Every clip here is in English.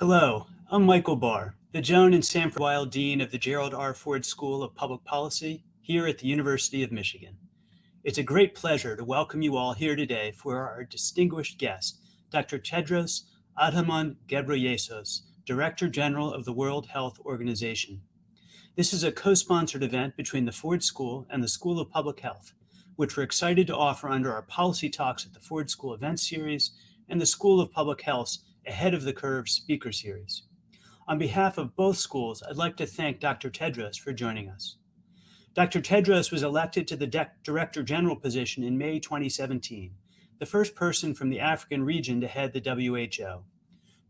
Hello, I'm Michael Barr, the Joan and Sanford Weill Dean of the Gerald R. Ford School of Public Policy here at the University of Michigan. It's a great pleasure to welcome you all here today for our distinguished guest, Dr. Tedros Adhanom Ghebreyesus, Director General of the World Health Organization. This is a co-sponsored event between the Ford School and the School of Public Health, which we're excited to offer under our Policy Talks at the Ford School Event Series and the School of Public Health's Ahead of the Curve speaker series. On behalf of both schools, I'd like to thank Dr. Tedros for joining us. Dr. Tedros was elected to the Director General position in May 2017, the first person from the African region to head the WHO.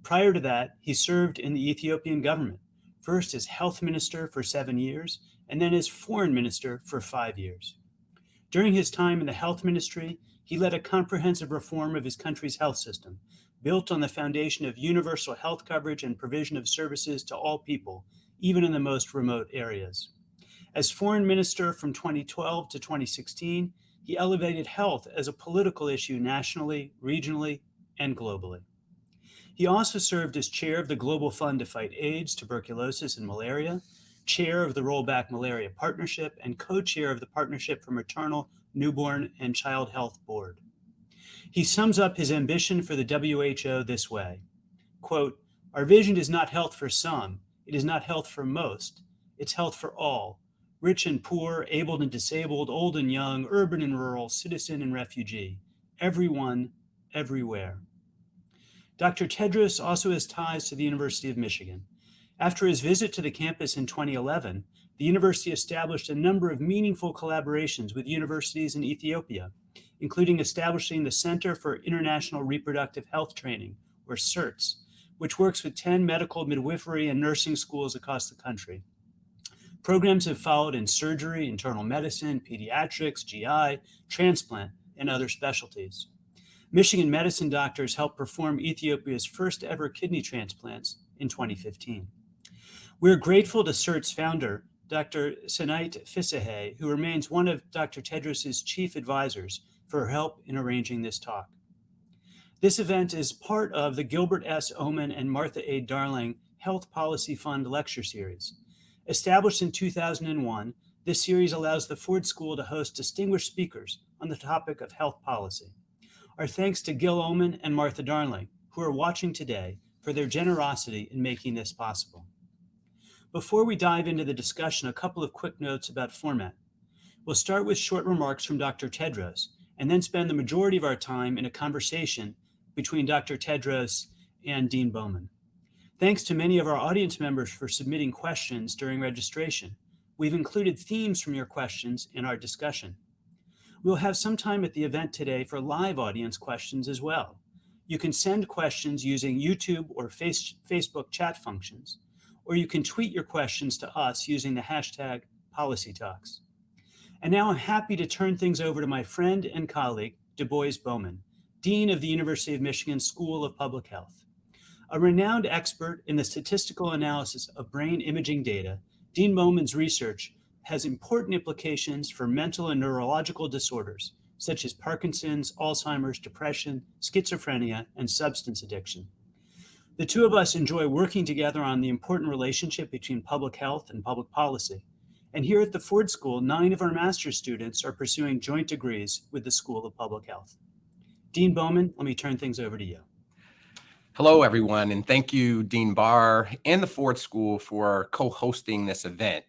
Prior to that, he served in the Ethiopian government, first as health minister for seven years, and then as foreign minister for five years. During his time in the health ministry, he led a comprehensive reform of his country's health system, built on the foundation of universal health coverage and provision of services to all people, even in the most remote areas. As foreign minister from 2012 to 2016, he elevated health as a political issue nationally, regionally, and globally. He also served as chair of the Global Fund to Fight AIDS, Tuberculosis, and Malaria, chair of the Rollback Malaria Partnership, and co-chair of the Partnership for Maternal, Newborn, and Child Health Board. He sums up his ambition for the WHO this way, quote, our vision is not health for some, it is not health for most, it's health for all, rich and poor, able and disabled, old and young, urban and rural, citizen and refugee, everyone, everywhere. Dr. Tedros also has ties to the University of Michigan. After his visit to the campus in 2011, the university established a number of meaningful collaborations with universities in Ethiopia, including establishing the Center for International Reproductive Health Training, or CIRTS, which works with 10 medical, midwifery, and nursing schools across the country. Programs have followed in surgery, internal medicine, pediatrics, GI, transplant, and other specialties. Michigan medicine doctors helped perform Ethiopia's first ever kidney transplants in 2015. We're grateful to CIRT's founder, Dr. Senait Fisseha, who remains one of Dr. Tedros's chief advisors for help in arranging this talk. This event is part of the Gilbert S. Omenn and Martha A. Darling Health Policy Fund lecture series. Established in 2001, this series allows the Ford School to host distinguished speakers on the topic of health policy. Our thanks to Gil Omenn and Martha Darling, who are watching today, for their generosity in making this possible. Before we dive into the discussion, a couple of quick notes about format. We'll start with short remarks from Dr. Tedros, and then spend the majority of our time in a conversation between Dr. Tedros and Dean Bowman. Thanks to many of our audience members for submitting questions during registration. We've included themes from your questions in our discussion. We'll have some time at the event today for live audience questions as well. You can send questions using YouTube or face, Facebook chat functions, or you can tweet your questions to us using the hashtag PolicyTalks. And now I'm happy to turn things over to my friend and colleague, Du Bois Bowman, Dean of the University of Michigan School of Public Health. A renowned expert in the statistical analysis of brain imaging data, Dean Bowman's research has important implications for mental and neurological disorders, such as Parkinson's, Alzheimer's, depression, schizophrenia, and substance addiction. The two of us enjoy working together on the important relationship between public health and public policy. And here at the Ford School, nine of our master's students are pursuing joint degrees with the School of Public Health. Dean Bowman, let me turn things over to you. Hello, everyone, and thank you, Dean Barr and the Ford School for co-hosting this event.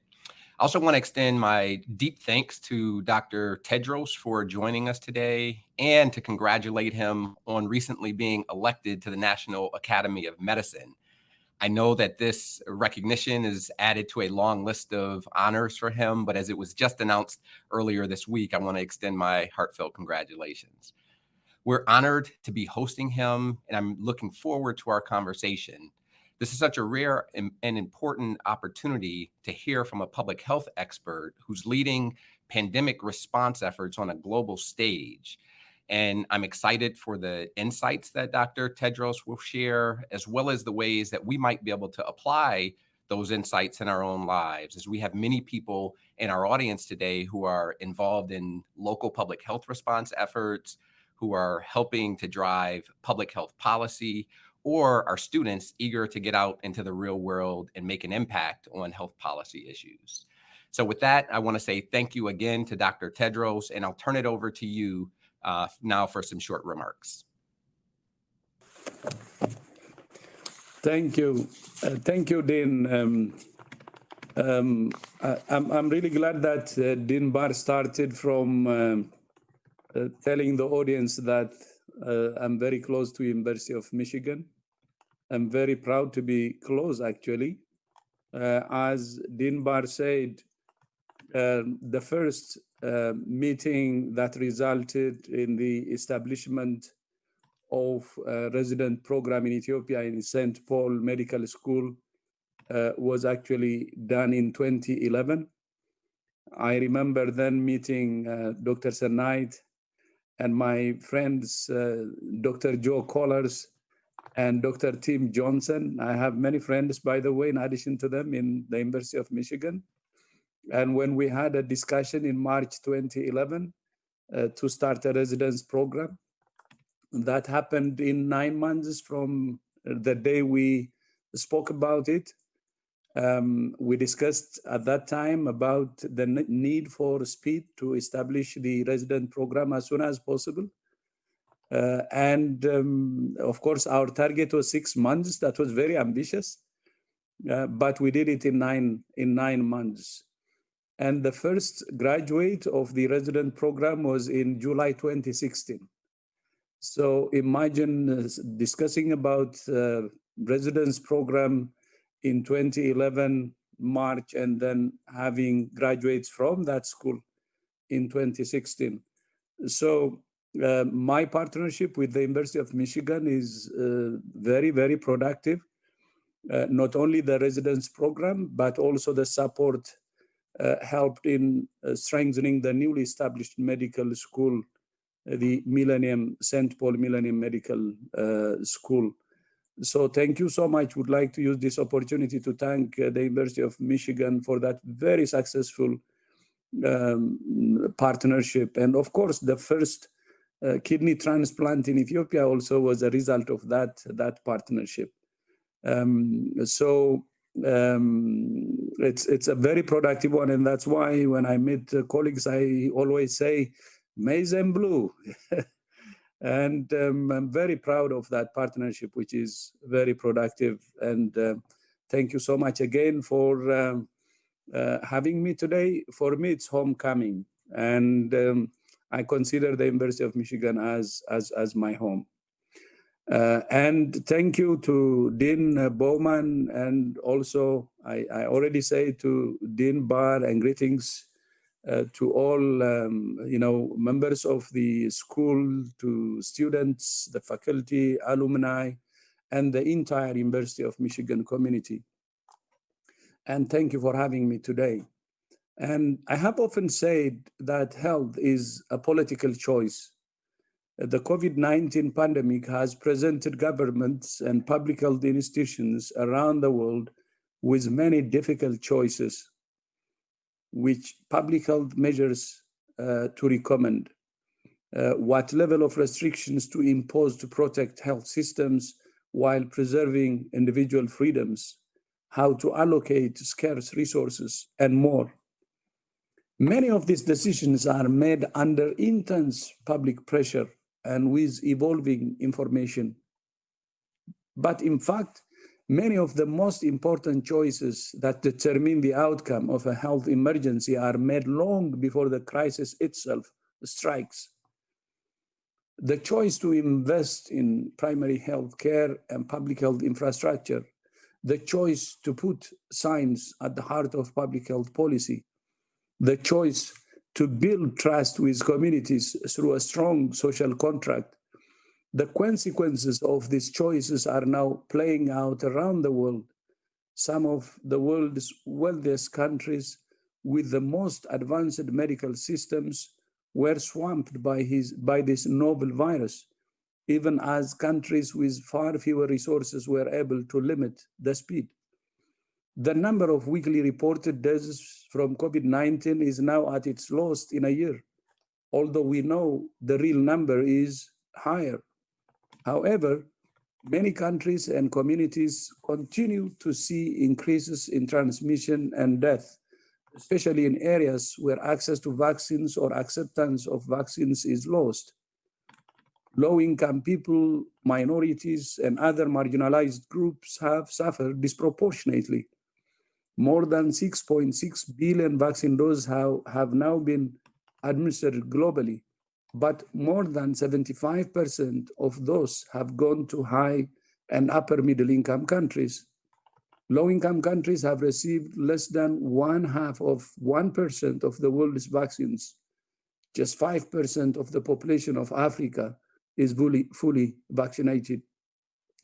I also want to extend my deep thanks to Dr. Tedros for joining us today and to congratulate him on recently being elected to the National Academy of Medicine. I know that this recognition is added to a long list of honors for him, but as it was just announced earlier this week, I want to extend my heartfelt congratulations. We're honored to be hosting him, and I'm looking forward to our conversation. This is such a rare and important opportunity to hear from a public health expert who's leading pandemic response efforts on a global stage. And I'm excited for the insights that Dr. Tedros will share, as well as the ways that we might be able to apply those insights in our own lives, as we have many people in our audience today who are involved in local public health response efforts, who are helping to drive public health policy, or our students eager to get out into the real world and make an impact on health policy issues. So with that, I want to say thank you again to Dr. Tedros, and I'll turn it over to you uh, now for some short remarks. Thank you. Uh, thank you, Dean. Um, um, I, am I'm really glad that uh, Dean Barr started from um, uh, telling the audience that uh, I'm very close to University of Michigan. I'm very proud to be close, actually. Uh, as Dean Barr said, uh, the first uh, meeting that resulted in the establishment of a resident program in Ethiopia in St. Paul Medical School uh, was actually done in 2011. I remember then meeting uh, Dr. Senait and my friends, uh, Dr. Joe Kolars and Dr. Tim Johnson. I have many friends, by the way, in addition to them in the University of Michigan. And when we had a discussion in March 2011 uh, to start a residence program, that happened in nine months from the day we spoke about it. Um, we discussed at that time about the need for speed to establish the resident program as soon as possible. Uh, and um, of course, our target was six months. That was very ambitious, uh, but we did it in nine in nine months. And the first graduate of the resident program was in July 2016. So imagine uh, discussing about uh, residence program in 2011 March and then having graduates from that school in 2016. So uh, my partnership with the University of Michigan is uh, very, very productive. Uh, not only the residence program, but also the support helped in uh, strengthening the newly established medical school, uh, the Millennium, St. Paul Millennium Medical School. So thank you so much. Would like to use this opportunity to thank the University of Michigan for that very successful um, partnership. And of course, the first uh, kidney transplant in Ethiopia also was a result of that, that partnership. Um, so um, it's it's a very productive one, and that's why when I meet uh, colleagues, I always say maize and blue. and um, I'm very proud of that partnership, which is very productive. And uh, thank you so much again for um, uh, having me today. For me, it's homecoming, and um, I consider the University of Michigan as as as my home. Uh, and thank you to Dean Bowman, and also I, I, already say to Dean Barr and greetings uh, to all um, you know members of the school, to students, the faculty, alumni, and the entire University of Michigan community. And thank you for having me today. And I have often said that health is a political choice the COVID-19 pandemic has presented governments and public health institutions around the world with many difficult choices, which public health measures uh, to recommend, uh, what level of restrictions to impose to protect health systems while preserving individual freedoms, how to allocate scarce resources, and more. Many of these decisions are made under intense public pressure and with evolving information. But in fact, many of the most important choices that determine the outcome of a health emergency are made long before the crisis itself strikes. The choice to invest in primary health care and public health infrastructure, the choice to put science at the heart of public health policy, the choice to build trust with communities through a strong social contract, The consequences of these choices are now playing out around the world. Some of the world's wealthiest countries with the most advanced medical systems were swamped by, his, by this novel virus, even as countries with far fewer resources were able to limit the speed. The number of weekly reported deaths from COVID-19 is now at its lowest in a year, although we know the real number is higher. However, many countries and communities continue to see increases in transmission and death, especially in areas where access to vaccines or acceptance of vaccines is lost. Low-income people, minorities, and other marginalized groups have suffered disproportionately more than 6.6 billion vaccine doses have, have now been administered globally, but more than 75% of those have gone to high and upper middle income countries. Low income countries have received less than one half of 1% of the world's vaccines. Just 5% of the population of Africa is fully, fully vaccinated.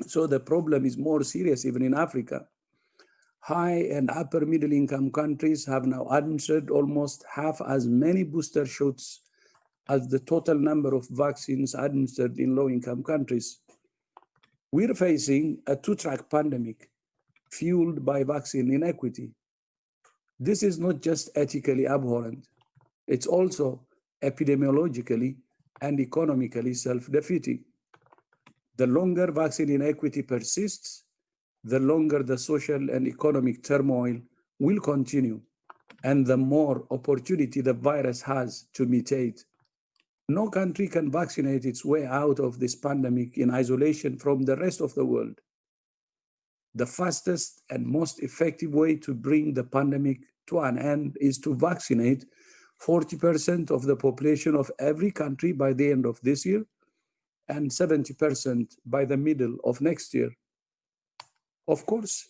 So the problem is more serious even in Africa high and upper middle income countries have now administered almost half as many booster shots as the total number of vaccines administered in low income countries. We're facing a two track pandemic fueled by vaccine inequity. This is not just ethically abhorrent, it's also epidemiologically and economically self defeating. The longer vaccine inequity persists, the longer the social and economic turmoil will continue and the more opportunity the virus has to mutate. No country can vaccinate its way out of this pandemic in isolation from the rest of the world. The fastest and most effective way to bring the pandemic to an end is to vaccinate 40% of the population of every country by the end of this year and 70% by the middle of next year. Of course,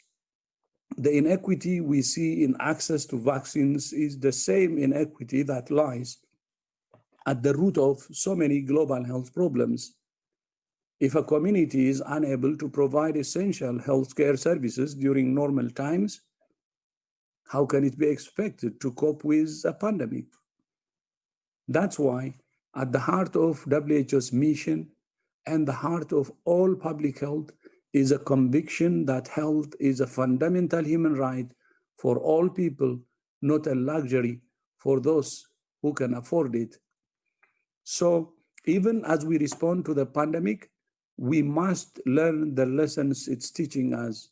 the inequity we see in access to vaccines is the same inequity that lies at the root of so many global health problems. If a community is unable to provide essential healthcare services during normal times, how can it be expected to cope with a pandemic? That's why at the heart of WHO's mission and the heart of all public health is a conviction that health is a fundamental human right for all people, not a luxury for those who can afford it. So even as we respond to the pandemic, we must learn the lessons it's teaching us.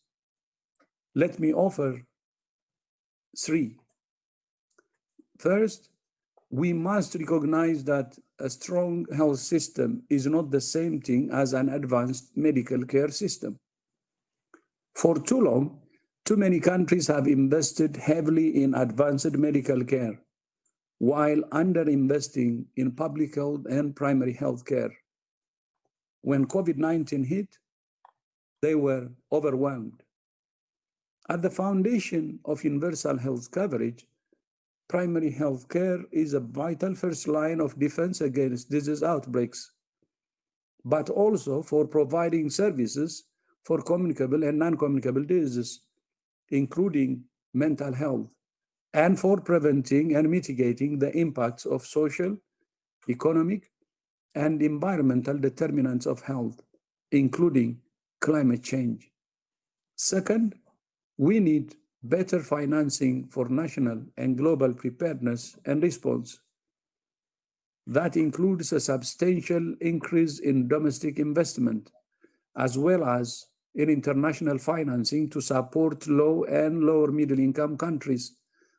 Let me offer three. First, we must recognize that a strong health system is not the same thing as an advanced medical care system. For too long, too many countries have invested heavily in advanced medical care while underinvesting in public health and primary health care. When COVID-19 hit, they were overwhelmed. At the foundation of universal health coverage primary health care is a vital first line of defense against disease outbreaks, but also for providing services for communicable and non-communicable diseases, including mental health, and for preventing and mitigating the impacts of social, economic, and environmental determinants of health, including climate change. Second, we need better financing for national and global preparedness and response. That includes a substantial increase in domestic investment, as well as in international financing to support low and lower middle income countries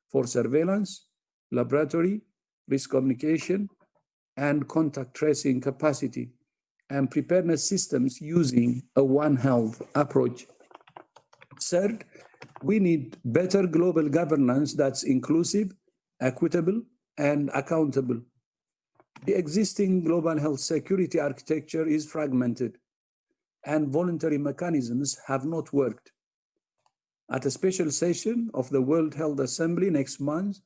for surveillance, laboratory, risk communication, and contact tracing capacity, and preparedness systems using a One Health approach. Third, we need better global governance that's inclusive, equitable, and accountable. The existing global health security architecture is fragmented and voluntary mechanisms have not worked. At a special session of the World Health Assembly next month,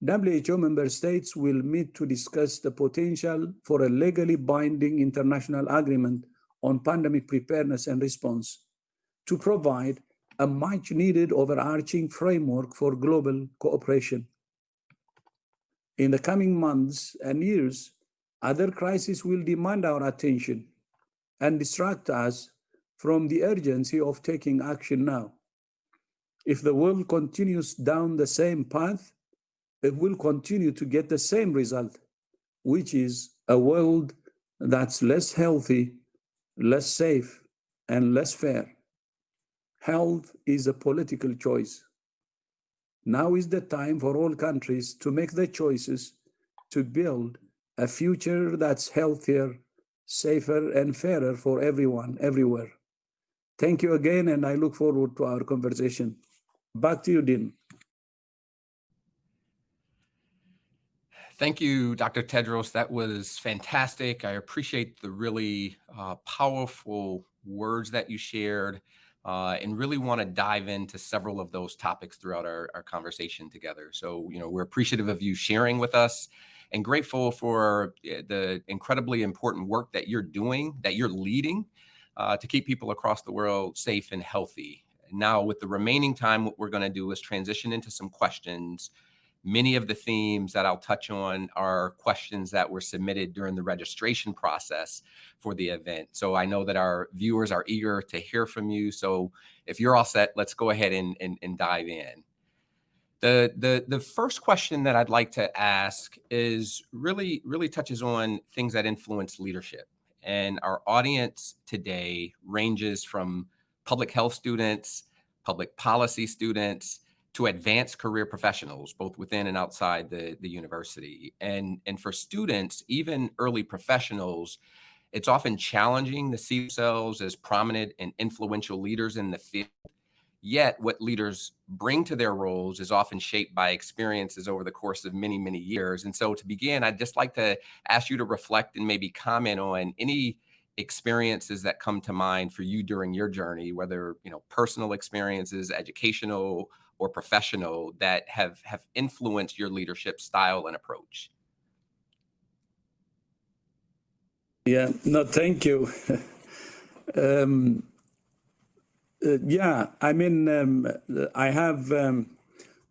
WHO member states will meet to discuss the potential for a legally binding international agreement on pandemic preparedness and response to provide a much needed overarching framework for global cooperation. In the coming months and years, other crises will demand our attention and distract us from the urgency of taking action now. If the world continues down the same path, it will continue to get the same result, which is a world that's less healthy, less safe, and less fair. Health is a political choice. Now is the time for all countries to make the choices to build a future that's healthier, safer, and fairer for everyone, everywhere. Thank you again, and I look forward to our conversation. Back to you, Dean. Thank you, Dr. Tedros. That was fantastic. I appreciate the really uh, powerful words that you shared uh, and really want to dive into several of those topics throughout our, our conversation together. So, you know, we're appreciative of you sharing with us and grateful for eh, the incredibly important work that you're doing, that you're leading uh, to keep people across the world safe and healthy. Now, with the remaining time, what we're going to do is transition into some questions Many of the themes that I'll touch on are questions that were submitted during the registration process for the event. So I know that our viewers are eager to hear from you. So if you're all set, let's go ahead and, and, and dive in. The, the, the first question that I'd like to ask is really, really touches on things that influence leadership. And our audience today ranges from public health students, public policy students, to advance career professionals, both within and outside the, the university. And, and for students, even early professionals, it's often challenging to see themselves as prominent and influential leaders in the field. Yet, what leaders bring to their roles is often shaped by experiences over the course of many, many years. And so, to begin, I'd just like to ask you to reflect and maybe comment on any experiences that come to mind for you during your journey, whether you know personal experiences, educational or professional that have have influenced your leadership style and approach? Yeah, no, thank you. um, uh, yeah, I mean, um, I have um,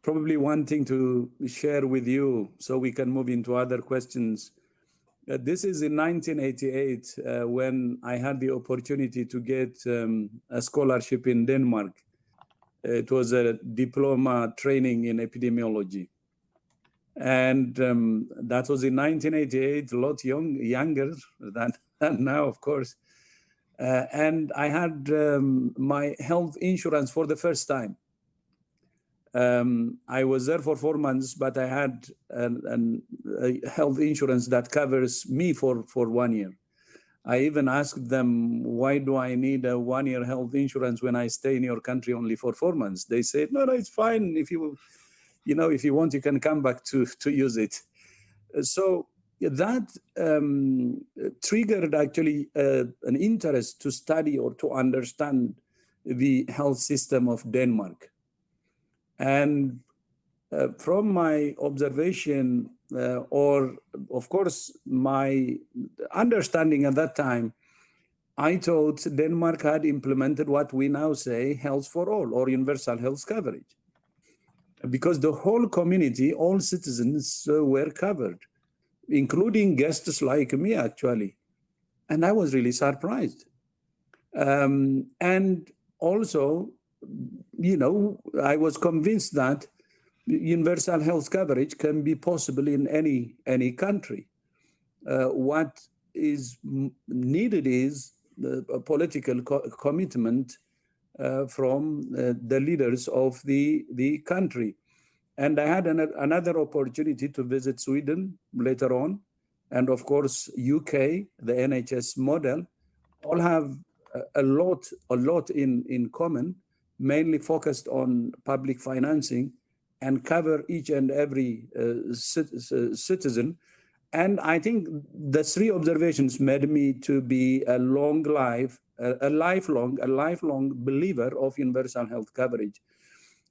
probably one thing to share with you so we can move into other questions. Uh, this is in 1988 uh, when I had the opportunity to get um, a scholarship in Denmark it was a diploma training in epidemiology. And um, that was in 1988, a lot young, younger than, than now, of course. Uh, and I had um, my health insurance for the first time. Um, I was there for four months, but I had an, an, a health insurance that covers me for, for one year. I even asked them, why do I need a one-year health insurance when I stay in your country only for four months? They said, no, no, it's fine. If you, you know, if you want, you can come back to, to use it. So that um, triggered actually uh, an interest to study or to understand the health system of Denmark. And uh, from my observation, uh, or of course, my understanding at that time, I thought Denmark had implemented what we now say health for all or universal health coverage. Because the whole community, all citizens uh, were covered, including guests like me, actually. And I was really surprised. Um, and also, you know, I was convinced that universal health coverage can be possible in any any country. Uh, what is needed is the, political co commitment uh, from uh, the leaders of the the country. And I had an, another opportunity to visit Sweden later on, and of course UK, the NHS model, all have a, a lot a lot in in common, mainly focused on public financing and cover each and every uh, citizen. And I think the three observations made me to be a long life, a, a lifelong, a lifelong believer of universal health coverage.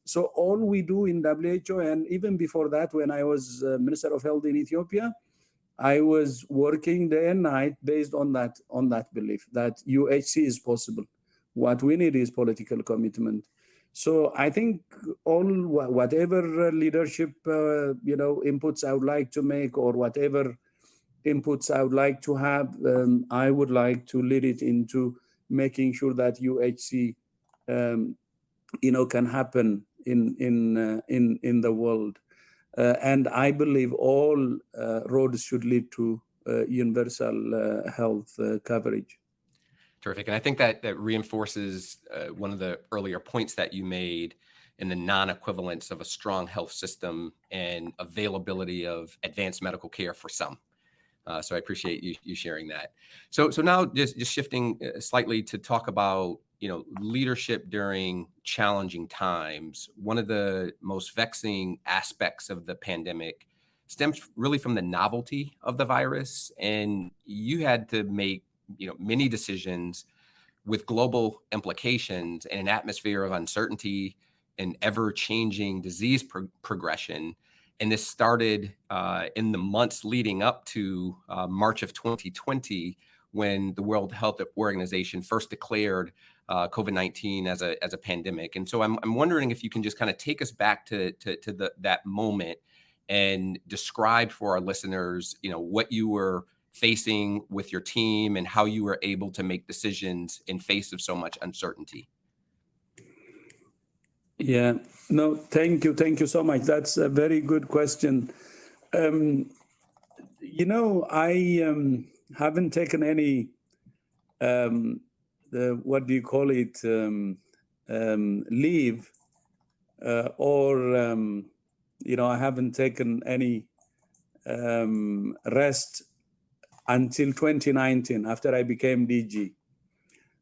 So all we do in WHO, and even before that, when I was uh, Minister of Health in Ethiopia, I was working day and night based on that on that belief that UHC is possible. What we need is political commitment. So I think all whatever leadership uh, you know inputs I would like to make or whatever inputs I would like to have, um, I would like to lead it into making sure that UHC um, you know can happen in in uh, in in the world. Uh, and I believe all uh, roads should lead to uh, universal health coverage. Terrific. And I think that that reinforces one of the earlier points that you made in the non-equivalence of a strong health system and availability of advanced medical care for some. Uh, so I appreciate you, you sharing that. So so now just just shifting slightly to talk about you know leadership during challenging times one of the most vexing aspects of the pandemic stems really from the novelty of the virus and you had to make you know many decisions with global implications and an atmosphere of uncertainty and ever changing disease pro progression and this started uh, in the months leading up to uh, march of 2020 when the world health organization first declared uh, COVID-19 as a as a pandemic. And so I'm I'm wondering if you can just kind of take us back to to, to the, that moment and describe for our listeners, you know, what you were facing with your team and how you were able to make decisions in face of so much uncertainty. Yeah, no, thank you, thank you so much. That's a very good question. Um, you know, I um, haven't taken any um, the what do you call it um, um, leave uh, or um, you know I haven't taken any rest until 2019 after I became DG.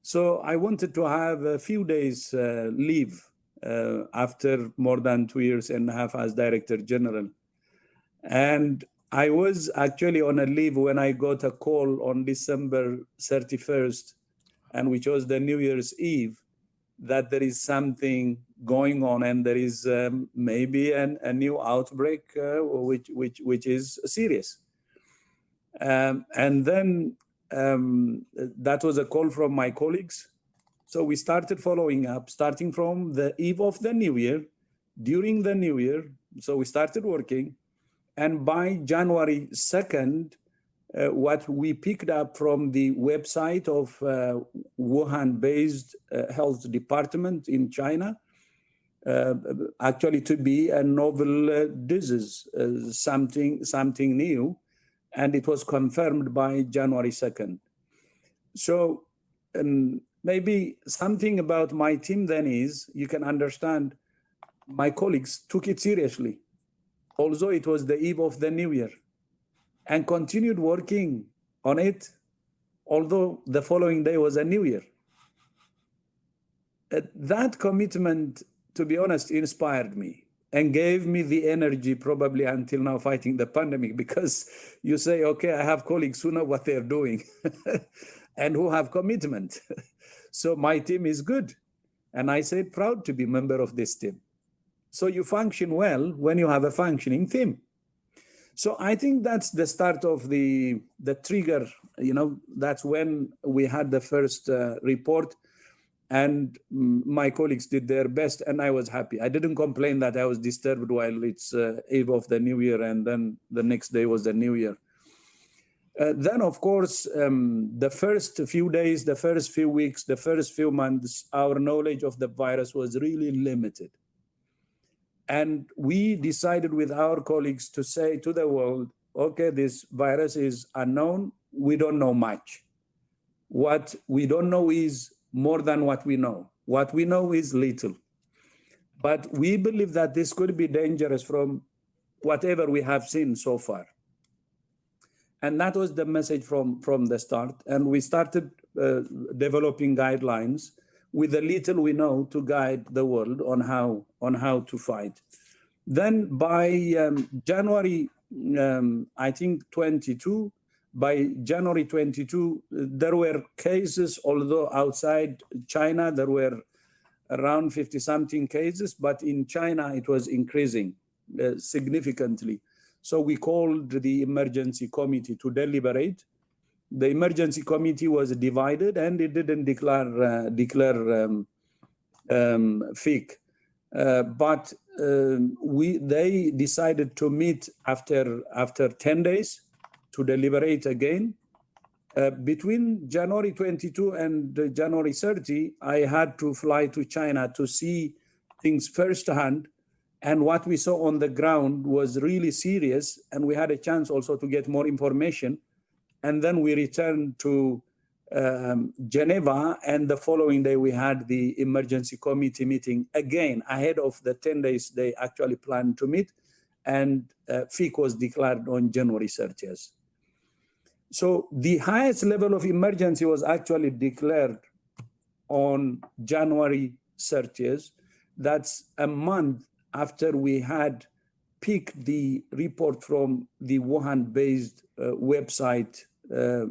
So I wanted to have a few days uh, leave uh, after more than two years and a half as Director General. And I was actually on a leave when I got a call on December 31st and which was the New Year's Eve, that there is something going on and there is um, maybe an, a new outbreak uh, which, which, which is serious. Um, and then um, that was a call from my colleagues. So we started following up, starting from the eve of the new year, during the new year. So we started working. And by January 2nd, uh, what we picked up from the website of uh, Wuhan-based uh, health department in China, uh, actually to be a novel uh, disease, uh, something, something new, and it was confirmed by January 2nd. So um, maybe something about my team then is, you can understand, my colleagues took it seriously, although it was the eve of the new year and continued working on it, although the following day was a new year. Uh, that commitment, to be honest, inspired me and gave me the energy probably until now fighting the pandemic because you say, okay, I have colleagues who know what they're doing and who have commitment. so my team is good. And I say proud to be member of this team. So you function well when you have a functioning team. So I think that's the start of the the trigger. You know, that's when we had the first uh, report, and my colleagues did their best, and I was happy. I didn't complain that I was disturbed while it's uh, eve of the new year, and then the next day was the new year. Uh, then, of course, um, the first few days, the first few weeks, the first few months, our knowledge of the virus was really limited. And we decided with our colleagues to say to the world, okay, this virus is unknown. We don't know much. What we don't know is more than what we know. What we know is little. But we believe that this could be dangerous from whatever we have seen so far. And that was the message from, from the start. And we started uh, developing guidelines with the little we know to guide the world on how on how to fight. Then by um, January, um, I think 22, by January 22, there were cases, although outside China, there were around 50 something cases, but in China, it was increasing uh, significantly. So we called the emergency committee to deliberate. The emergency committee was divided and it didn't declare uh, declare um, um, PHEIC. Uh, but um, we they decided to meet after after 10 days to deliberate again. Uh, between January 22 and uh, January 30, I had to fly to China to see things firsthand. And what we saw on the ground was really serious. And we had a chance also to get more information. And then we returned to um, Geneva, and the following day we had the emergency committee meeting again ahead of the 10 days they actually planned to meet, and uh, PHEIC was declared on January 30th. So the highest level of emergency was actually declared on January 30th. That's a month after we had picked the report from the Wuhan-based uh, website uh, uh,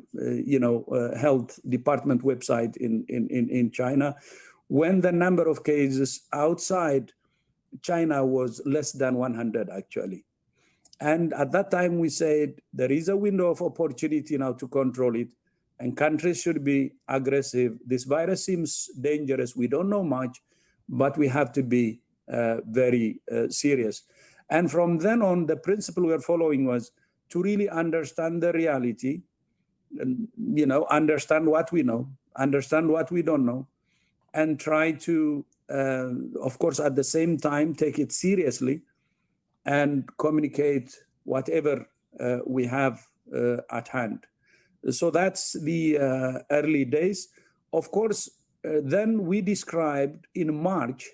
you know, uh, health department website in, in, in, in China, when the number of cases outside China was less than 100 actually. And at that time we said there is a window of opportunity now to control it and countries should be aggressive. This virus seems dangerous. We don't know much, but we have to be uh, very uh, serious. And from then on, the principle we are following was to really understand the reality, and, you know, understand what we know, understand what we don't know, and try to, uh, of course, at the same time, take it seriously and communicate whatever uh, we have uh, at hand. So that's the uh, early days. Of course, then we described in March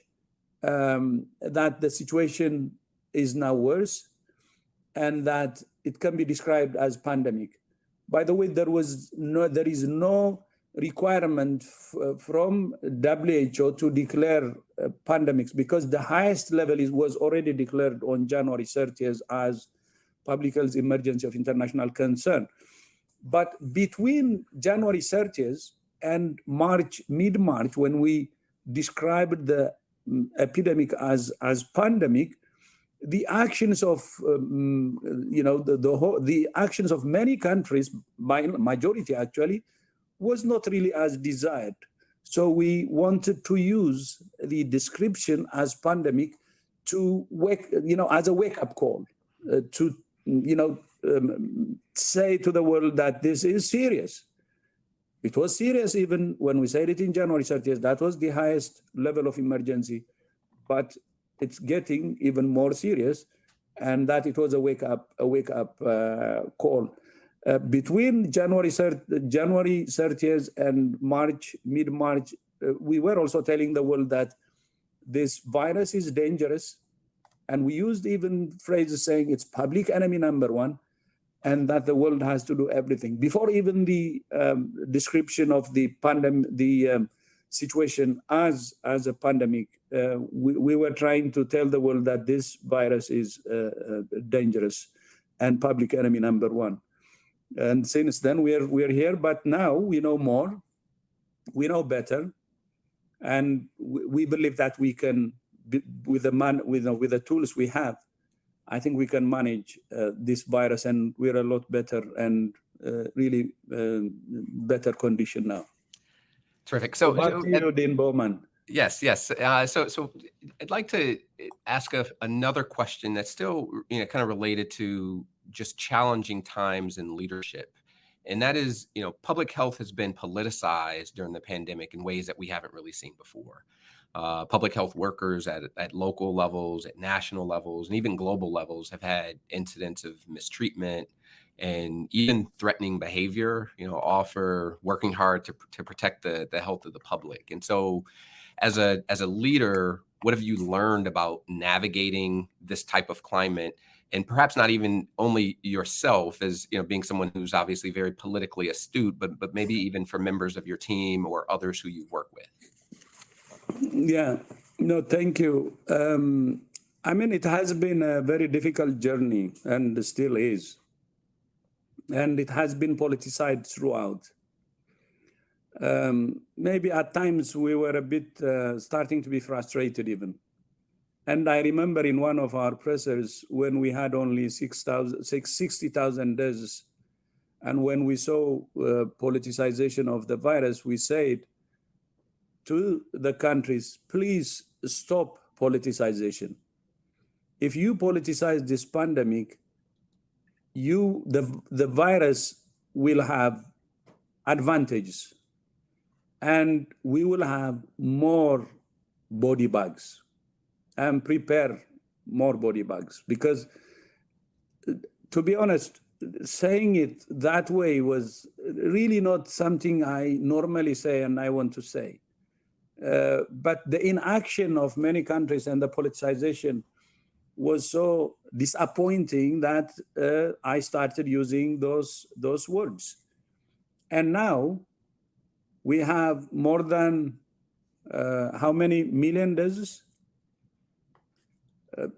um, that the situation is now worse and that it can be described as pandemic. By the way, there was no, there is no requirement from WHO to declare uh, pandemics because the highest level is, was already declared on January 30th as public health emergency of international concern. But between January 30th and March, mid-March, when we described the um, epidemic as, as pandemic, the actions of um, you know the the, whole, the actions of many countries by majority actually was not really as desired. So we wanted to use the description as pandemic to wake you know as a wake-up call uh, to you know um, say to the world that this is serious. It was serious even when we said it in january 30th that was the highest level of emergency but it's getting even more serious and that it was a wake up a wake up uh, call uh, between January January 30th and March mid March uh, we were also telling the world that this virus is dangerous and we used even phrases saying it's public enemy number one and that the world has to do everything before even the um, description of the pandemic the um, situation as as a pandemic, uh, we, we were trying to tell the world that this virus is uh, uh, dangerous and public enemy number one. And since then we're we're here, but now we know more, we know better, and we, we believe that we can, with the man with with the tools we have, I think we can manage uh, this virus, and we're a lot better and uh, really uh, better condition now. Terrific. So, to you, Dean Bowman. Yes, yes. Uh, so, so I'd like to ask a, another question that's still, you know, kind of related to just challenging times in leadership, and that is, you know, public health has been politicized during the pandemic in ways that we haven't really seen before. Uh, public health workers at, at local levels, at national levels, and even global levels have had incidents of mistreatment, and even threatening behavior, you know, offer working hard to, to protect the, the health of the public. And so as a, as a leader, what have you learned about navigating this type of climate and perhaps not even only yourself as you know being someone who's obviously very politically astute but but maybe even for members of your team or others who you work with. Yeah. No thank you. Um, i mean it has been a very difficult journey and still is. And it has been politicized throughout. Um, maybe at times we were a bit uh, starting to be frustrated even. And I remember in one of our pressers when we had only 6,000, 60,000 deaths, and when we saw uh, politicization of the virus, we said to the countries, please stop politicization. If you politicize this pandemic, you the, the virus will have advantages and we will have more body bags and prepare more body bags because to be honest saying it that way was really not something i normally say and i want to say uh, but the inaction of many countries and the politicization was so disappointing that uh, I started using those those words. And now we have more than uh, how many million deaths?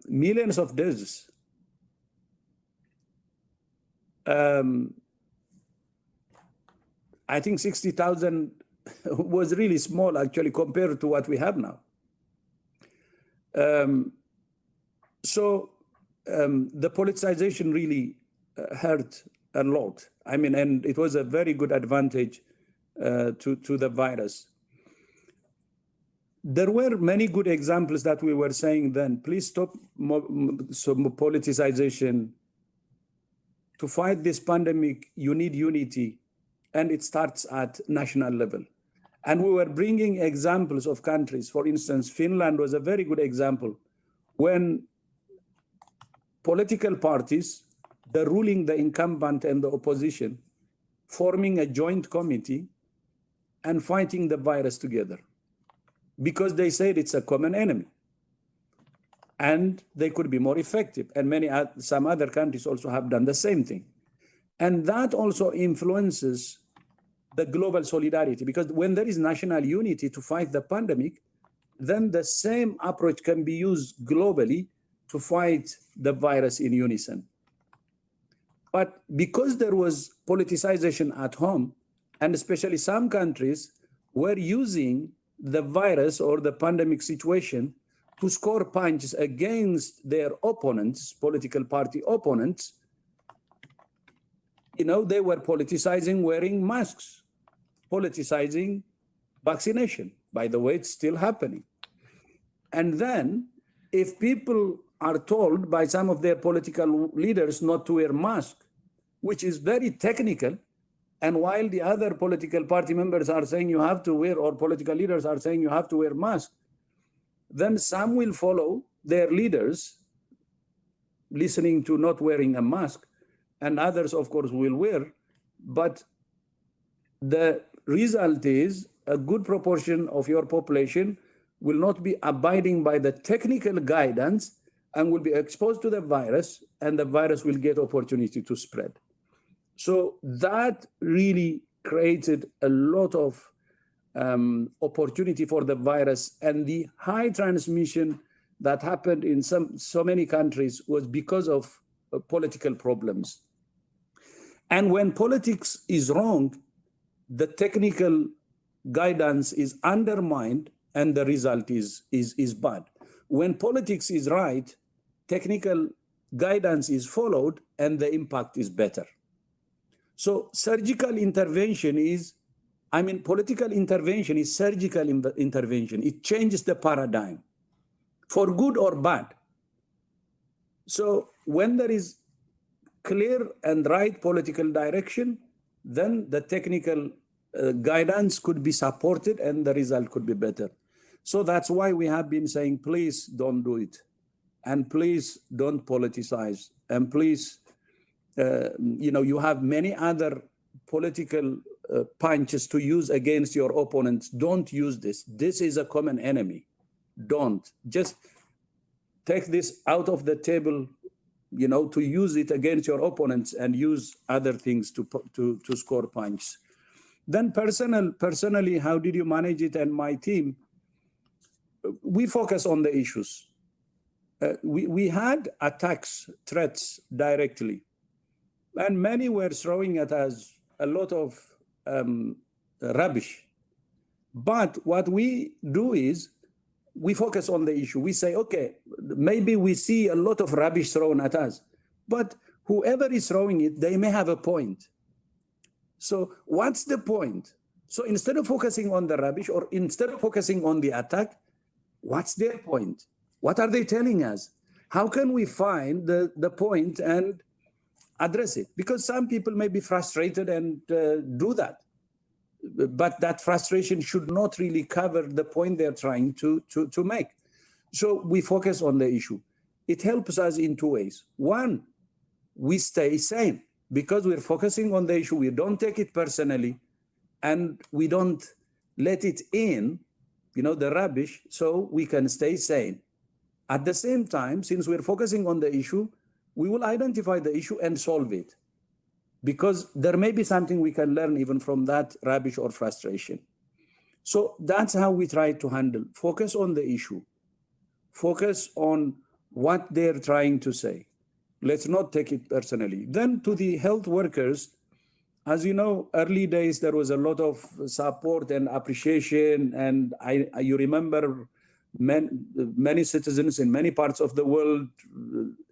Millions of deaths. Um, I think 60,000 was really small actually compared to what we have now. Um, so um, the politicization really uh, hurt a lot. I mean, and it was a very good advantage uh, to, to the virus. There were many good examples that we were saying then, please stop some politicization. To fight this pandemic, you need unity, and it starts at national level. And we were bringing examples of countries. For instance, Finland was a very good example. When political parties, the ruling, the incumbent, and the opposition, forming a joint committee and fighting the virus together because they said it's a common enemy. And they could be more effective. And many some other countries also have done the same thing. And that also influences the global solidarity because when there is national unity to fight the pandemic then the same approach can be used globally to fight the virus in unison. But because there was politicization at home, and especially some countries were using the virus or the pandemic situation to score punches against their opponents, political party opponents, you know, they were politicizing wearing masks, politicizing vaccination. By the way, it's still happening. And then if people are told by some of their political leaders not to wear masks, which is very technical. And while the other political party members are saying you have to wear, or political leaders are saying you have to wear masks, then some will follow their leaders listening to not wearing a mask, and others, of course, will wear. But the result is a good proportion of your population will not be abiding by the technical guidance and will be exposed to the virus and the virus will get opportunity to spread. So that really created a lot of um, opportunity for the virus and the high transmission that happened in some so many countries was because of uh, political problems. And when politics is wrong, the technical guidance is undermined and the result is, is, is bad. When politics is right, technical guidance is followed and the impact is better. So surgical intervention is, I mean, political intervention is surgical intervention. It changes the paradigm for good or bad. So when there is clear and right political direction, then the technical uh, guidance could be supported and the result could be better. So that's why we have been saying, please don't do it. And please don't politicize. And please, you know, you have many other political uh, punches to use against your opponents. Don't use this. This is a common enemy. Don't. Just take this out of the table, you know, to use it against your opponents and use other things to, to, to score points. Then personal, personally, how did you manage it and my team? We focus on the issues uh, we, we had attacks, threats directly, and many were throwing at us a lot of um, rubbish. But what we do is we focus on the issue. We say, okay, maybe we see a lot of rubbish thrown at us, but whoever is throwing it, they may have a point. So what's the point? So instead of focusing on the rubbish or instead of focusing on the attack, what's their point? What are they telling us? How can we find the, the point and address it? Because some people may be frustrated and uh, do that. But that frustration should not really cover the point they're trying to, to, to make. So we focus on the issue. It helps us in two ways. One, we stay sane because we're focusing on the issue. We don't take it personally and we don't let it in, you know, the rubbish, so we can stay sane. At the same time, since we're focusing on the issue, we will identify the issue and solve it because there may be something we can learn even from that rubbish or frustration. So that's how we try to handle, focus on the issue, focus on what they're trying to say. Let's not take it personally. Then to the health workers, as you know, early days, there was a lot of support and appreciation. And I, you remember man, many citizens in many parts of the world,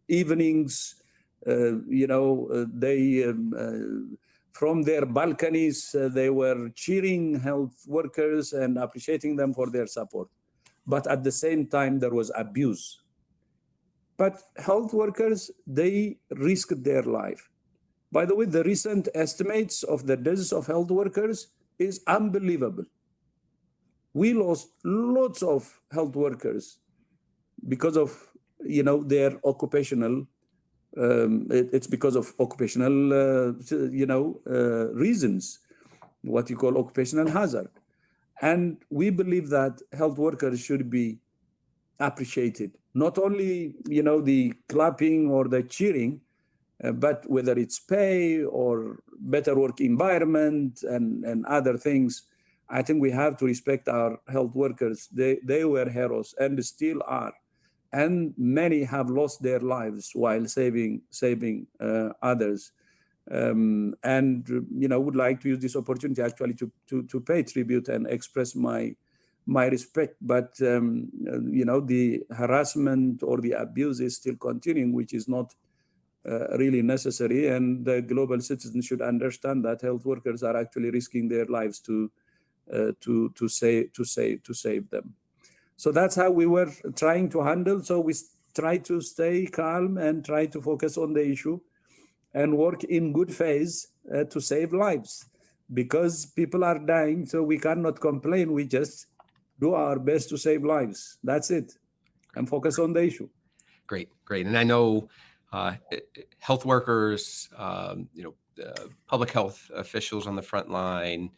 evenings, uh, you know, uh, they, um, uh, from their balconies, uh, they were cheering health workers and appreciating them for their support. But at the same time, there was abuse. But health workers, they risked their life. By the way, the recent estimates of the deaths of health workers is unbelievable. We lost lots of health workers because of, you know, their occupational um, it, it's because of occupational, uh, you know, uh, reasons, what you call occupational hazard. And we believe that health workers should be appreciated. Not only, you know, the clapping or the cheering, uh, but whether it's pay or better work environment and, and other things, I think we have to respect our health workers. They, they were heroes and still are and many have lost their lives while saving saving uh, others. Um, and you know would like to use this opportunity actually to to to pay tribute and express my my respect. But um, you know the harassment or the abuse is still continuing, which is not uh, really necessary. And the global citizens should understand that health workers are actually risking their lives to to to save to save to save them. So that's how we were trying to handle. So we try to stay calm and try to focus on the issue and work in good faith uh, to save lives because people are dying. So we cannot complain. We just do our best to save lives. That's it. And focus on the issue. Great, great. And I know uh, health workers, um, you know, uh, public health officials on the front line,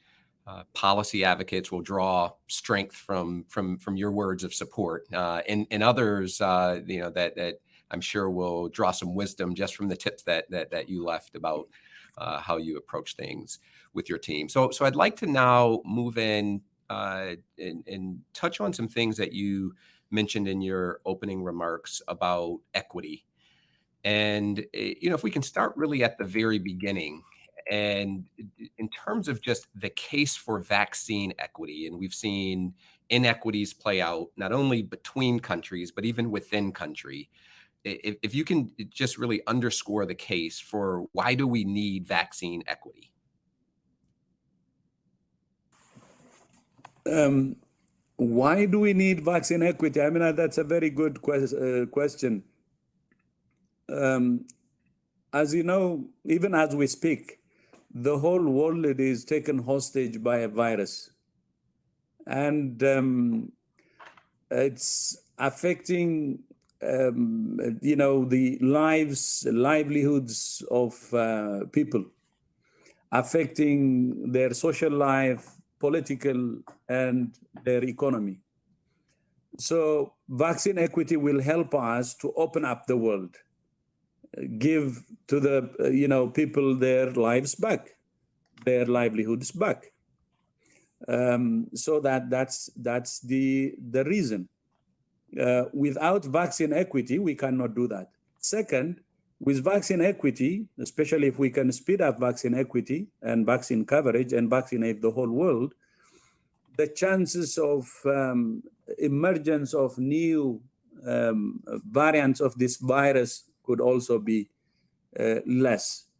uh, policy advocates will draw strength from from from your words of support, uh, and and others, uh, you know, that that I'm sure will draw some wisdom just from the tips that that that you left about uh, how you approach things with your team. So so I'd like to now move in uh, and, and touch on some things that you mentioned in your opening remarks about equity. And eh, you know, if we can start really at the very beginning, and in terms of just the case for vaccine equity, and we've seen inequities play out not only between countries, but even within country. If, if you can just really underscore the case for why do we need vaccine equity? Um, why do we need vaccine equity? I mean, that's a very good quest, uh, question. Um, as you know, even as we speak, the whole world is taken hostage by a virus. And um, it's affecting, um, you know, the lives, livelihoods of uh, people, affecting their social life, political, and their economy. So vaccine equity will help us to open up the world give to the uh, you know people their lives back, their livelihoods back. Um, so that that's that's the the reason. Uh, without vaccine equity, we cannot do that. Second, with vaccine equity, especially if we can speed up vaccine equity and vaccine coverage and vaccinate the whole world, the chances of um, emergence of new um, variants of this virus could also be uh, less.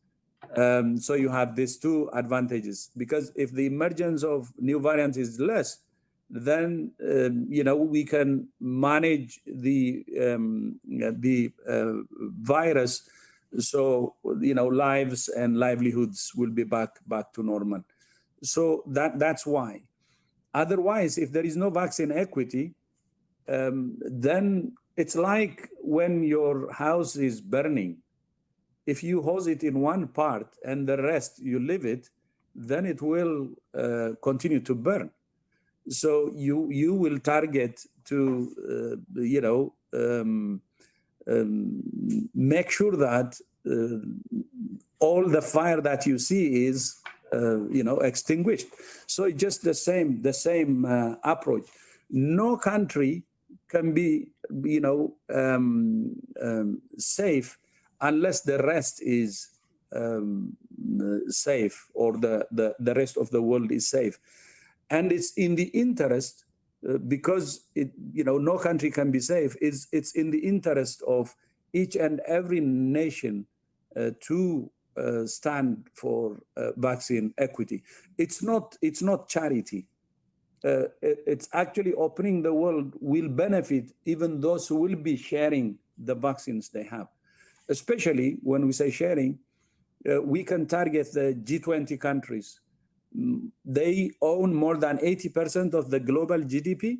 Um, so you have these two advantages. Because if the emergence of new variants is less, then um, you know we can manage the um, the uh, virus. So you know lives and livelihoods will be back back to normal. So that that's why. Otherwise if there is no vaccine equity um, then it's like when your house is burning. If you hose it in one part and the rest you leave it then it will uh, continue to burn. So you you will target to uh, you know um, um, make sure that uh, all the fire that you see is uh, you know extinguished. So it's just the same the same uh, approach. No country can be you know um, um safe unless the rest is um, safe or the, the the rest of the world is safe. And it's in the interest uh, because it you know no country can be safe it's it's in the interest of each and every nation uh, to uh, stand for uh, vaccine equity. It's not it's not charity uh, it's actually opening the world will benefit even those who will be sharing the vaccines they have especially when we say sharing uh, we can target the G20 countries they own more than 80% of the global GDP,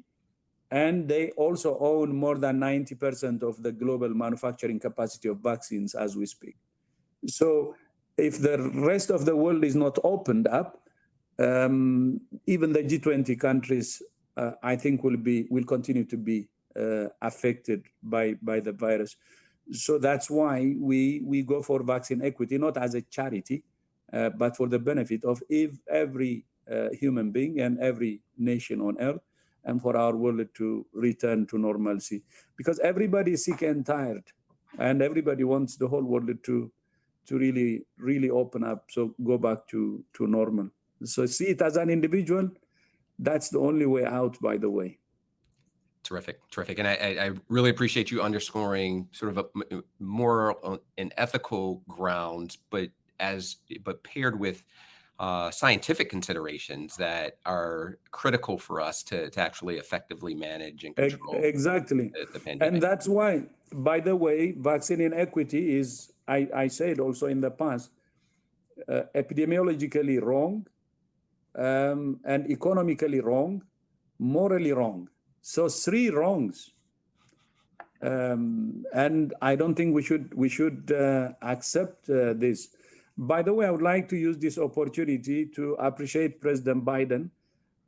and they also own more than 90% of the global manufacturing capacity of vaccines as we speak. So if the rest of the world is not opened up, um, even the G20 countries, uh, I think, will be will continue to be uh, affected by by the virus. So that's why we we go for vaccine equity, not as a charity, uh, but for the benefit of if every uh, human being and every nation on earth and for our world to return to normalcy because everybody is sick and tired and everybody wants the whole world to to really really open up so go back to to normal so see it as an individual. That's the only way out by the way. Terrific terrific. And i i really appreciate you underscoring sort of a more an ethical ground but as but paired with uh, scientific considerations that are critical for us to, to actually effectively manage and control exactly. the, the pandemic. and that's why by the way vaccine inequity is i, I said also in the past uh, epidemiologically wrong um, and economically wrong morally wrong. So three wrongs. Um, and i don't think we should we should uh, accept uh, this. By the way, I would like to use this opportunity to appreciate President Biden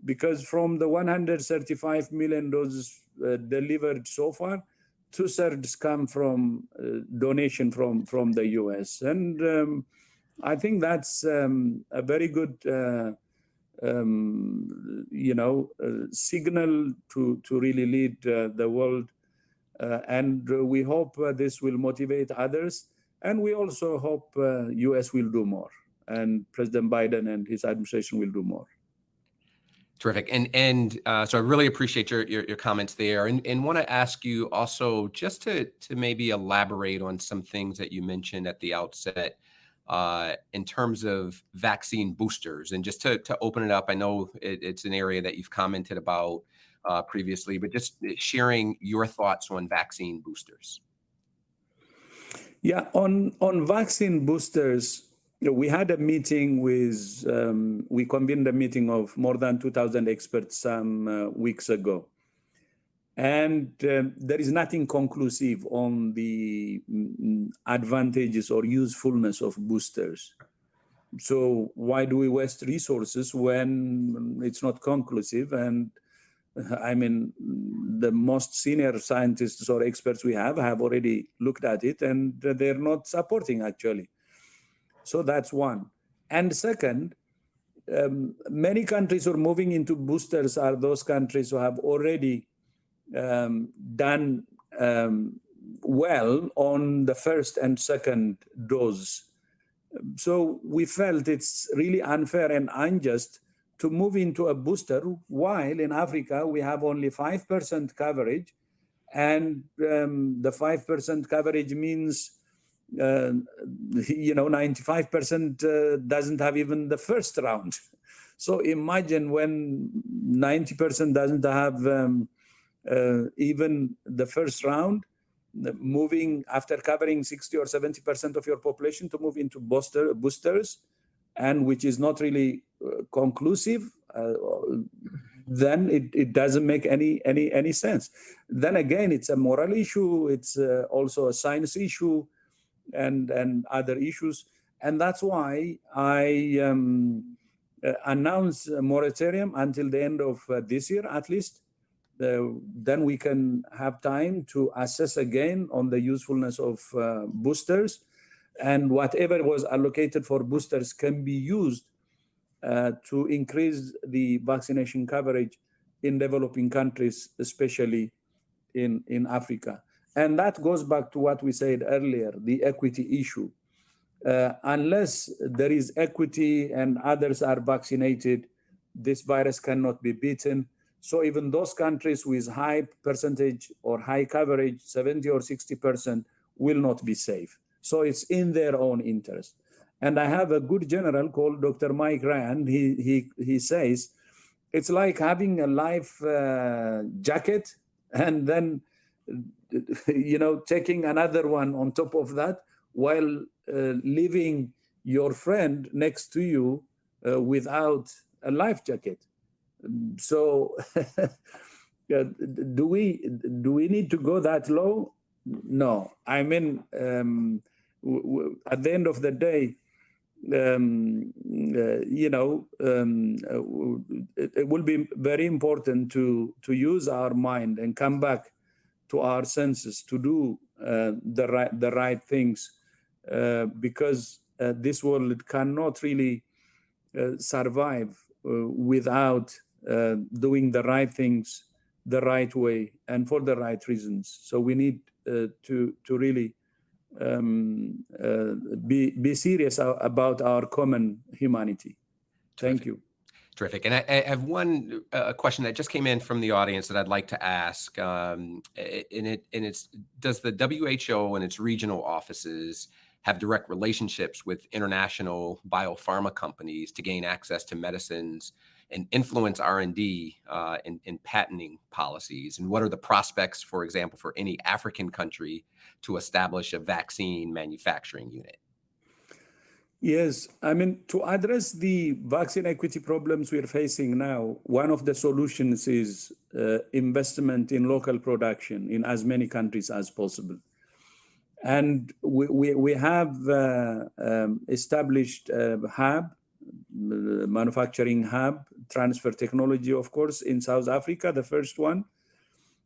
because from the 135 million doses uh, delivered so far, two thirds come from uh, donation from, from the US. And um, I think that's um, a very good, uh, um, you know, uh, signal to, to really lead uh, the world. Uh, and we hope this will motivate others and we also hope uh, US will do more and President Biden and his administration will do more. Terrific. And and uh, so I really appreciate your, your, your comments there and, and want to ask you also just to, to maybe elaborate on some things that you mentioned at the outset uh, in terms of vaccine boosters and just to, to open it up. I know it, it's an area that you've commented about uh, previously, but just sharing your thoughts on vaccine boosters. Yeah, on on vaccine boosters, we had a meeting with um, we convened a meeting of more than 2,000 experts some uh, weeks ago, and um, there is nothing conclusive on the mm, advantages or usefulness of boosters. So why do we waste resources when it's not conclusive and I mean, the most senior scientists or experts we have have already looked at it and they're not supporting actually. So that's one. And second, um, many countries who are moving into boosters are those countries who have already um, done um, well on the first and second dose. So we felt it's really unfair and unjust to move into a booster, while in Africa we have only 5% coverage. And um, the 5% coverage means, uh, you know, 95% uh, doesn't have even the first round. So imagine when 90% doesn't have um, even the first round, moving after covering 60 or 70% of your population to move into booster, boosters, and which is not really uh, conclusive, uh, then it, it doesn't make any, any, any sense. Then again, it's a moral issue, it's uh, also a science issue, and, and other issues. And that's why I um, uh, announced a moratorium until the end of uh, this year, at least, uh, then we can have time to assess again on the usefulness of uh, boosters and whatever was allocated for boosters can be used uh, to increase the vaccination coverage in developing countries, especially in, in Africa. And that goes back to what we said earlier, the equity issue. Uh, unless there is equity and others are vaccinated, this virus cannot be beaten. So even those countries with high percentage or high coverage, 70 or 60%, will not be safe. So it's in their own interest. And I have a good general called Dr. Mike Ryan. He, he, he says, it's like having a life uh, jacket and then, you know, taking another one on top of that while uh, leaving your friend next to you uh, without a life jacket so do we do we need to go that low? No. I mean um, at the end of the day um, uh, you know um, uh, it, it, will be very important to to use our mind and come back to our senses to do uh, the right the right things uh, because uh, this world cannot really uh, survive without uh, doing the right things the right way and for the right reasons. So we need uh, to to really um, uh, be be serious about our common humanity. Thank you. Terrific. And I, I have one uh, question that just came in from the audience that I'd like to ask. Um, and it and it's does the WHO and its regional offices have direct relationships with international biopharma companies to gain access to medicines and influence R&D uh, in, in patenting policies? And what are the prospects, for example, for any African country to establish a vaccine manufacturing unit? Yes, I mean, to address the vaccine equity problems we're facing now, one of the solutions is uh, investment in local production in as many countries as possible. And we, we, we have uh, um, established a hub manufacturing hub, transfer technology, of course, in South Africa, the first one.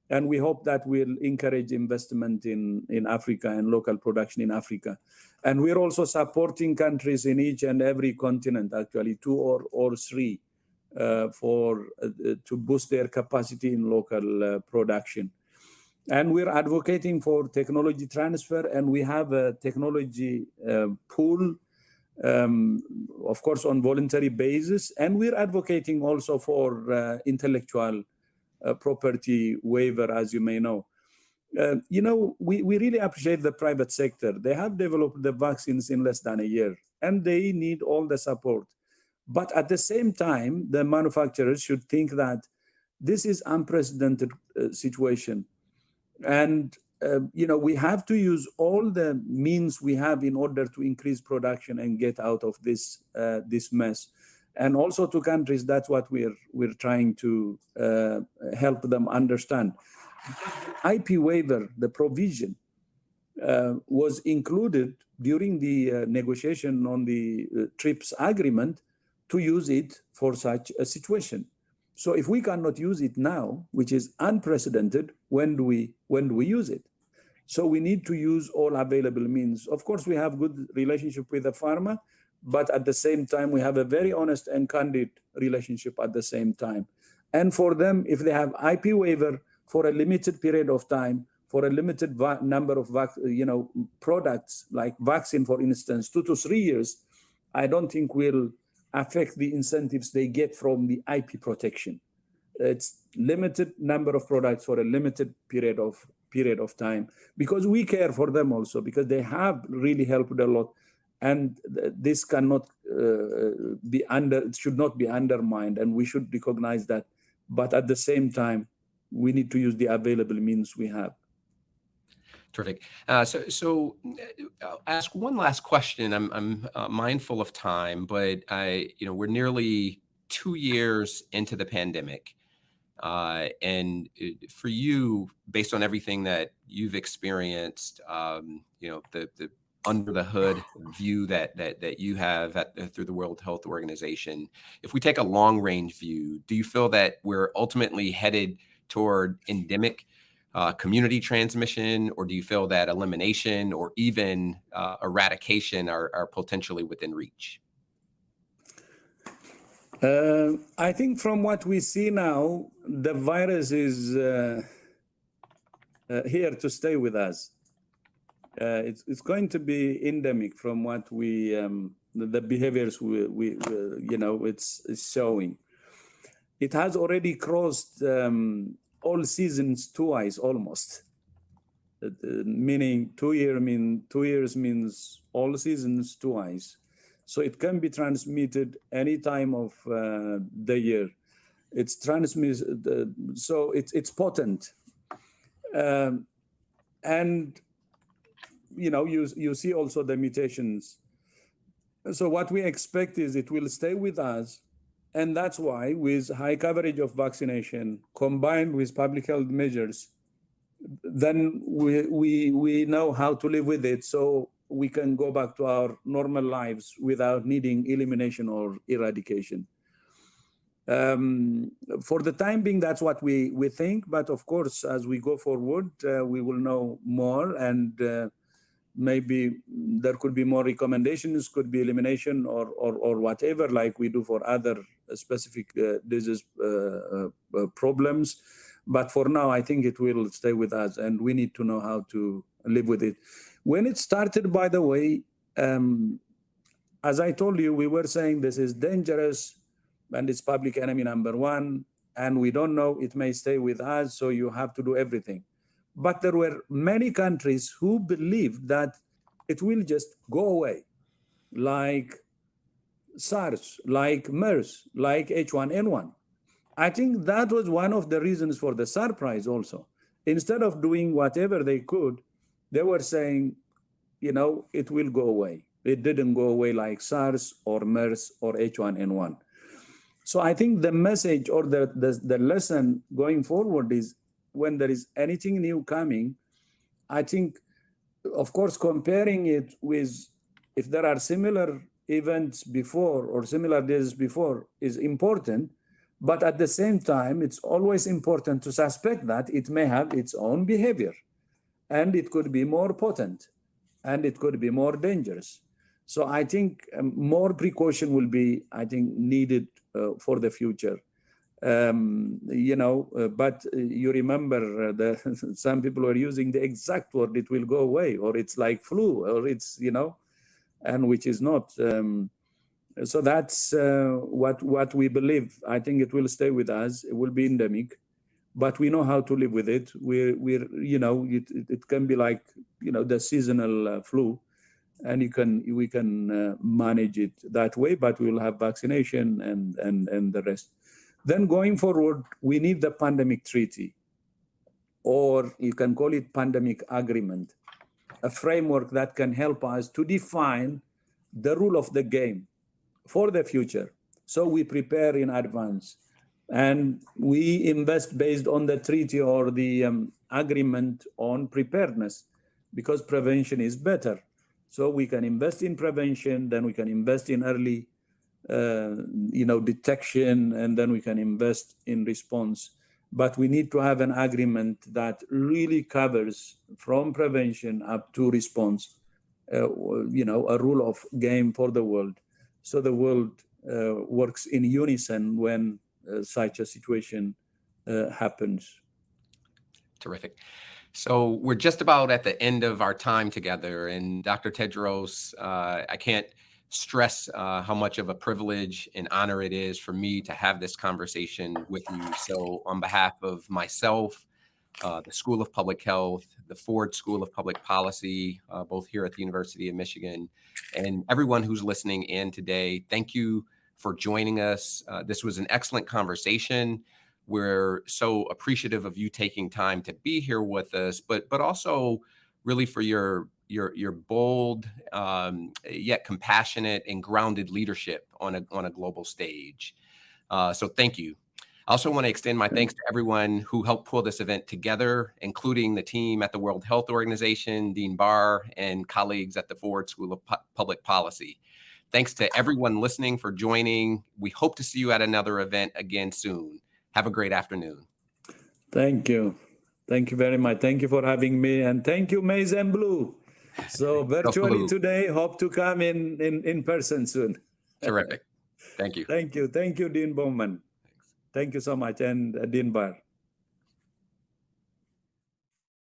And we hope that will encourage investment in, in Africa and local production in Africa. And we're also supporting countries in each and every continent, actually, two or, or three, uh, for uh, to boost their capacity in local uh, production. And we're advocating for technology transfer, and we have a technology uh, pool um, of course, on voluntary basis. And we're advocating also for uh, intellectual uh, property waiver, as you may know. Uh, you know, we, we really appreciate the private sector. They have developed the vaccines in less than a year, and they need all the support. But at the same time, the manufacturers should think that this is unprecedented uh, situation. And uh, you know, we have to use all the means we have in order to increase production and get out of this uh, this mess. And also to countries, that's what we're we're trying to uh, help them understand. IP waiver, the provision, uh, was included during the uh, negotiation on the TRIPS agreement to use it for such a situation. So if we cannot use it now, which is unprecedented, when do we when do we use it? So we need to use all available means. Of course, we have good relationship with the pharma, but at the same time, we have a very honest and candid relationship at the same time. And for them, if they have IP waiver for a limited period of time, for a limited number of you know products like vaccine, for instance, two to three years, I don't think we'll affect the incentives they get from the IP protection. It's limited number of products for a limited period of period of time because we care for them also because they have really helped a lot. And this cannot uh, be under it should not be undermined and we should recognize that. But at the same time we need to use the available means we have Terrific. Uh, so, so uh, I'll ask one last question. I'm, I'm uh, mindful of time, but I, you know, we're nearly two years into the pandemic. Uh, and for you, based on everything that you've experienced, um, you know, the, the under the hood view that that that you have at, uh, through the World Health Organization. If we take a long range view, do you feel that we're ultimately headed toward endemic uh, community transmission, or do you feel that elimination or even uh, eradication are, are potentially within reach? Uh, I think from what we see now, the virus is uh, uh, here to stay with us. Uh, it's, it's going to be endemic from what we, um, the, the, behaviors we, we, you know, it's, it's, showing. It has already crossed um, all seasons twice almost. Uh, meaning two year mean two years means all seasons twice so it can be transmitted any time of uh, the year. It's transmitted, uh, so it's it's potent, um, and you know you you see also the mutations. So what we expect is it will stay with us, and that's why with high coverage of vaccination combined with public health measures, then we we we know how to live with it. So we can go back to our normal lives without needing elimination or eradication. Um, for the time being, that's what we, we think. But of course, as we go forward, uh, we will know more and uh, maybe there could be more recommendations, could be elimination or, or, or whatever, like we do for other specific uh, disease uh, uh, problems. But for now, I think it will stay with us and we need to know how to live with it. When it started, by the way, um, as I told you, we were saying this is dangerous and it's public enemy number one, and we don't know, it may stay with us, so you have to do everything. But there were many countries who believed that it will just go away, like SARS, like MERS, like H1N1. I think that was one of the reasons for the surprise also. Instead of doing whatever they could, they were saying, you know, it will go away. It didn't go away like SARS or MERS or H1N1. So I think the message or the, the, the lesson going forward is when there is anything new coming, I think, of course, comparing it with if there are similar events before or similar days before is important. But at the same time, it's always important to suspect that it may have its own behavior and it could be more potent and it could be more dangerous. So I think um, more precaution will be, I think, needed uh, for the future. Um, you know, uh, but uh, you remember uh, that some people are using the exact word, it will go away, or it's like flu, or it's, you know, and which is not. Um, so that's uh, what, what we believe. I think it will stay with us. It will be endemic but we know how to live with it. We're, we're you know, it, it can be like, you know, the seasonal uh, flu, and you can we can uh, manage it that way. But we will have vaccination and and and the rest. Then going forward, we need the pandemic treaty, or you can call it pandemic agreement, a framework that can help us to define the rule of the game for the future. So we prepare in advance and we invest based on the treaty or the um, agreement on preparedness because prevention is better. So we can invest in prevention, then we can invest in early, you know, detection, and then we can invest in response. But we need to have an agreement that really covers from prevention up to response, uh, you know, a rule of game for the world. So the world uh, works in unison when uh, such a situation uh, happens. Terrific. So we're just about at the end of our time together, and Dr. Tedros, uh, I can't stress uh, how much of a privilege and honor it is for me to have this conversation with you. So, on behalf of myself, uh, the School of Public Health, the Ford School of Public Policy, uh, both here at the University of Michigan, and everyone who's listening in today, thank you for joining us. Uh, this was an excellent conversation. We're so appreciative of you taking time to be here with us, but but also really for your your your bold um, yet compassionate and grounded leadership on a on a global stage. Uh, so thank you. I also want to extend my thanks to everyone who helped pull this event together, including the team at the World Health Organization, Dean Barr, and colleagues at the Ford School of Pu Public Policy. Thanks to everyone listening for joining. We hope to see you at another event again soon. Have a great afternoon. Thank you. Thank you very much. Thank you for having me. And thank you, Maize and Blue. So virtually Blue. today, hope to come in, in, in person soon. Terrific. Thank you. Thank you. Thank you, Dean Bowman. Thanks. Thank you so much. And uh, Dean Barr.